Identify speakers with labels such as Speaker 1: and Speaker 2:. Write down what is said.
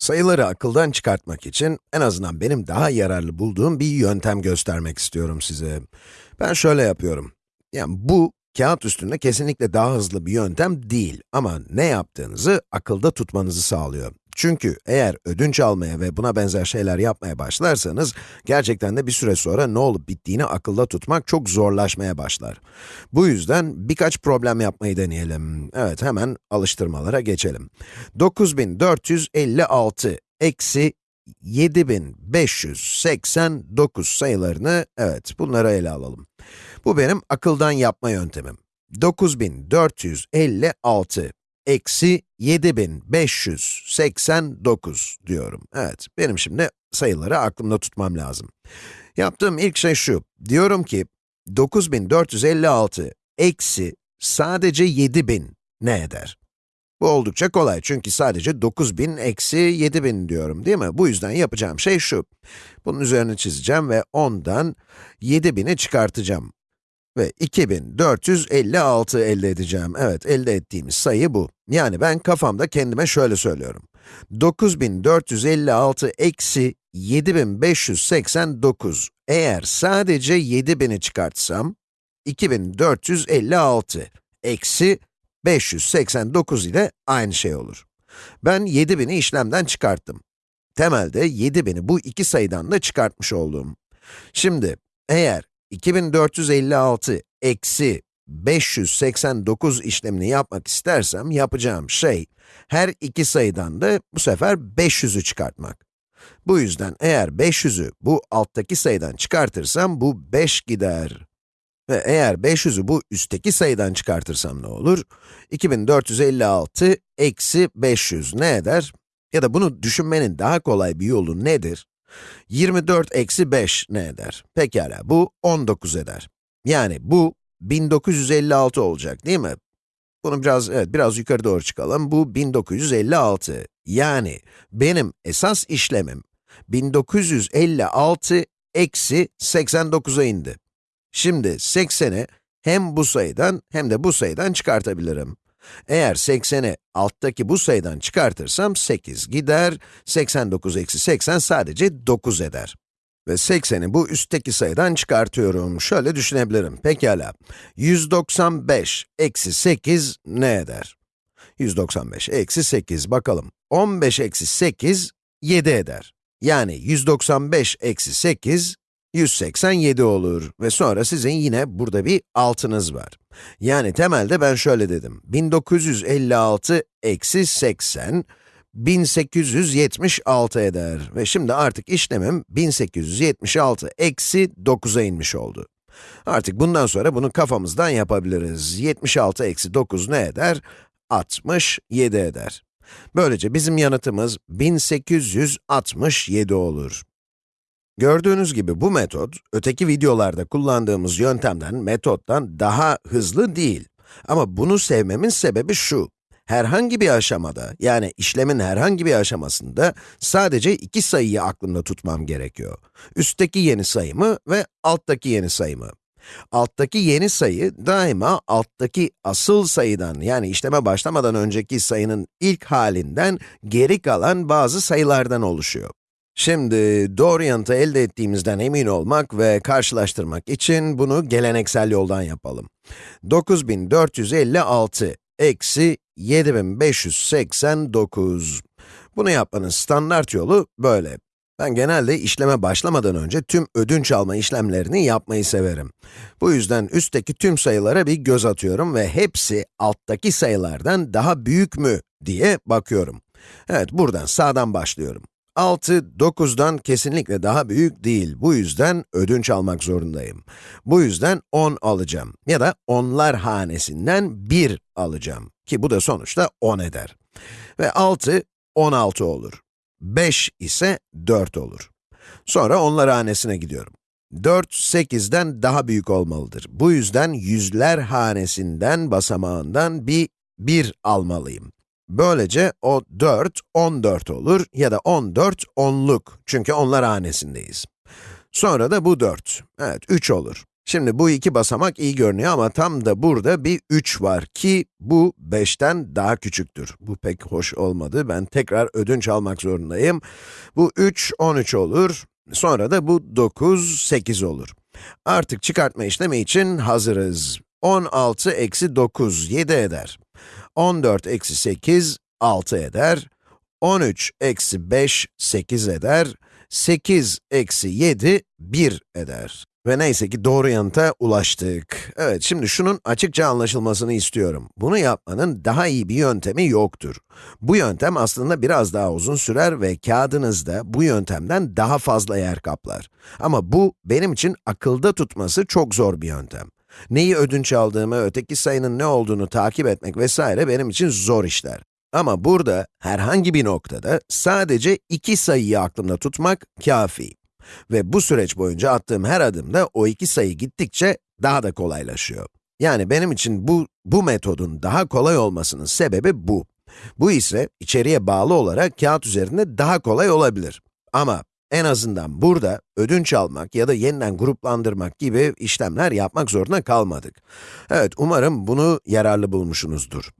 Speaker 1: Sayıları akıldan çıkartmak için en azından benim daha yararlı bulduğum bir yöntem göstermek istiyorum size. Ben şöyle yapıyorum. Yani bu, kağıt üstünde kesinlikle daha hızlı bir yöntem değil ama ne yaptığınızı akılda tutmanızı sağlıyor. Çünkü eğer ödünç almaya ve buna benzer şeyler yapmaya başlarsanız, gerçekten de bir süre sonra ne olup bittiğini akılda tutmak çok zorlaşmaya başlar. Bu yüzden birkaç problem yapmayı deneyelim. Evet, hemen alıştırmalara geçelim. 9456 eksi 7589 sayılarını, evet, bunları ele alalım. Bu benim akıldan yapma yöntemim. 9456 eksi 7589 diyorum. Evet, benim şimdi sayıları aklımda tutmam lazım. Yaptığım ilk şey şu, diyorum ki 9456 eksi sadece 7000 ne eder? Bu oldukça kolay çünkü sadece 9000 eksi 7000 diyorum değil mi? Bu yüzden yapacağım şey şu. Bunun üzerine çizeceğim ve 10'dan 7000'i çıkartacağım. Ve 2456 elde edeceğim. Evet, elde ettiğimiz sayı bu. Yani ben kafamda kendime şöyle söylüyorum. 9456 eksi 7589. Eğer sadece 7000'i çıkartsam, 2456 eksi 589 ile aynı şey olur. Ben 7000'i işlemden çıkarttım. Temelde 7000'i bu iki sayıdan da çıkartmış oldum. Şimdi, eğer 2456 eksi 589 işlemini yapmak istersem, yapacağım şey, her iki sayıdan da bu sefer 500'ü çıkartmak. Bu yüzden eğer 500'ü bu alttaki sayıdan çıkartırsam, bu 5 gider. Ve eğer 500'ü bu üstteki sayıdan çıkartırsam ne olur? 2456 eksi 500 ne eder? Ya da bunu düşünmenin daha kolay bir yolu nedir? 24 eksi 5 ne eder? Pekala, bu 19 eder. Yani bu 1956 olacak değil mi? Bunu biraz, evet, biraz yukarı doğru çıkalım. Bu 1956. Yani benim esas işlemim 1956 eksi 89'a indi. Şimdi 80'i hem bu sayıdan hem de bu sayıdan çıkartabilirim. Eğer 80'i alttaki bu sayıdan çıkartırsam 8 gider, 89 eksi 80 sadece 9 eder. Ve 80'i bu üstteki sayıdan çıkartıyorum. Şöyle düşünebilirim, pekala. 195 eksi 8 ne eder? 195 eksi 8, bakalım. 15 eksi 8, 7 eder. Yani 195 eksi 8, 187 olur ve sonra sizin yine burada bir altınız var. Yani temelde ben şöyle dedim, 1956 eksi 80, 1876 eder ve şimdi artık işlemim 1876 eksi 9'a inmiş oldu. Artık bundan sonra bunu kafamızdan yapabiliriz. 76 eksi 9 ne eder? 67 eder. Böylece bizim yanıtımız 1867 olur. Gördüğünüz gibi bu metot, öteki videolarda kullandığımız yöntemden, metottan daha hızlı değil. Ama bunu sevmemin sebebi şu. Herhangi bir aşamada, yani işlemin herhangi bir aşamasında sadece iki sayıyı aklımda tutmam gerekiyor. Üstteki yeni sayımı ve alttaki yeni sayımı. Alttaki yeni sayı daima alttaki asıl sayıdan, yani işleme başlamadan önceki sayının ilk halinden geri kalan bazı sayılardan oluşuyor. Şimdi doğru yanıtı elde ettiğimizden emin olmak ve karşılaştırmak için bunu geleneksel yoldan yapalım. 9456 eksi 7589. Bunu yapmanın standart yolu böyle. Ben genelde işleme başlamadan önce tüm ödünç alma işlemlerini yapmayı severim. Bu yüzden üstteki tüm sayılara bir göz atıyorum ve hepsi alttaki sayılardan daha büyük mü diye bakıyorum. Evet, buradan sağdan başlıyorum. 6, 9'dan kesinlikle daha büyük değil. Bu yüzden ödünç almak zorundayım. Bu yüzden 10 alacağım. Ya da onlar hanesinden 1 alacağım. Ki bu da sonuçta 10 eder. Ve 6, 16 olur. 5 ise 4 olur. Sonra onlar hanesine gidiyorum. 4, 8'den daha büyük olmalıdır. Bu yüzden yüzler hanesinden, basamağından bir 1 almalıyım. Böylece o 4, 14 olur ya da 14, 10'luk. Çünkü onlar hanesindeyiz. Sonra da bu 4. Evet, 3 olur. Şimdi bu iki basamak iyi görünüyor ama tam da burada bir 3 var ki bu 5'ten daha küçüktür. Bu pek hoş olmadı, ben tekrar ödünç almak zorundayım. Bu 3, 13 olur, sonra da bu 9, 8 olur. Artık çıkartma işlemi için hazırız. 16 eksi 9, 7 eder. 14 eksi 8, 6 eder. 13 eksi 5, 8 eder. 8 eksi 7, 1 eder. Ve neyse ki doğru yanıta ulaştık. Evet, şimdi şunun açıkça anlaşılmasını istiyorum. Bunu yapmanın daha iyi bir yöntemi yoktur. Bu yöntem aslında biraz daha uzun sürer ve kağıdınızda bu yöntemden daha fazla yer kaplar. Ama bu, benim için akılda tutması çok zor bir yöntem. Neyi ödünç aldığımı, öteki sayının ne olduğunu takip etmek vesaire benim için zor işler. Ama burada, herhangi bir noktada sadece iki sayıyı aklımda tutmak kafi. Ve bu süreç boyunca attığım her adımda o iki sayı gittikçe daha da kolaylaşıyor. Yani benim için bu, bu metodun daha kolay olmasının sebebi bu. Bu ise içeriye bağlı olarak kağıt üzerinde daha kolay olabilir. Ama en azından burada ödünç almak ya da yeniden gruplandırmak gibi işlemler yapmak zorunda kalmadık. Evet, umarım bunu yararlı bulmuşsunuzdur.